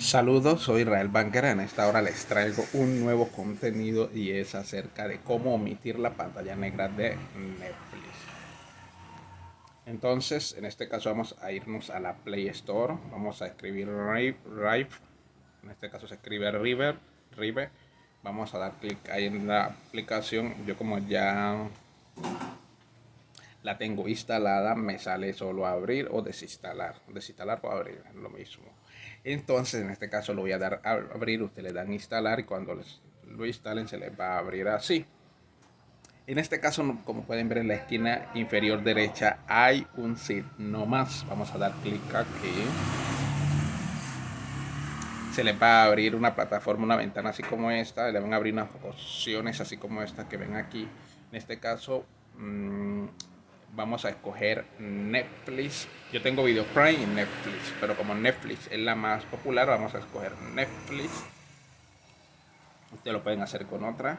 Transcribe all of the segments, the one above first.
Saludos, soy Israel Banquera. En esta hora les traigo un nuevo contenido y es acerca de cómo omitir la pantalla negra de Netflix. Entonces, en este caso vamos a irnos a la Play Store. Vamos a escribir Rive. En este caso se escribe River. Rive. Vamos a dar clic ahí en la aplicación. Yo como ya la tengo instalada, me sale solo abrir o desinstalar. Desinstalar o abrir, es lo mismo. Entonces, en este caso lo voy a dar a abrir, ustedes le dan instalar y cuando les, lo instalen se les va a abrir así. En este caso, como pueden ver en la esquina inferior derecha, hay un no más. Vamos a dar clic aquí. Se les va a abrir una plataforma, una ventana así como esta. Le van a abrir unas opciones así como esta que ven aquí. En este caso, mmm, vamos a escoger Netflix. Yo tengo Video Prime y Netflix, pero como Netflix es la más popular, vamos a escoger Netflix. Ustedes lo pueden hacer con otra.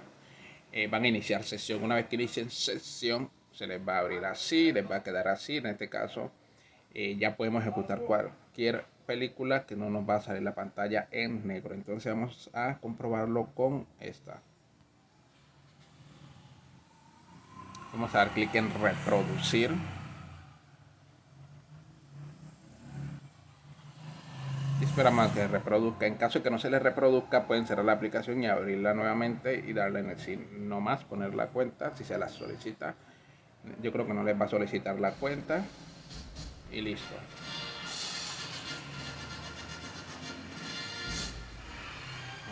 Eh, van a iniciar sesión. Una vez que inicien sesión, se les va a abrir así, les va a quedar así. En este caso, eh, ya podemos ejecutar cualquier película que no nos va a salir la pantalla en negro. Entonces vamos a comprobarlo con esta. Vamos a dar clic en reproducir. Y esperamos a que reproduzca. En caso de que no se le reproduzca, pueden cerrar la aplicación y abrirla nuevamente y darle en el sí no más, poner la cuenta si se la solicita. Yo creo que no les va a solicitar la cuenta. Y listo.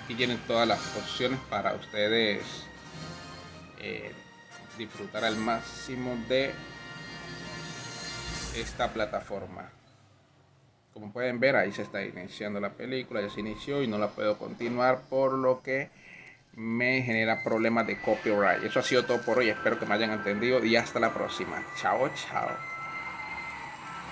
Aquí tienen todas las opciones para ustedes. Eh, disfrutar al máximo de esta plataforma. Como pueden ver, ahí se está iniciando la película, ya se inició y no la puedo continuar, por lo que me genera problemas de copyright. Eso ha sido todo por hoy, espero que me hayan entendido y hasta la próxima. Chao, chao.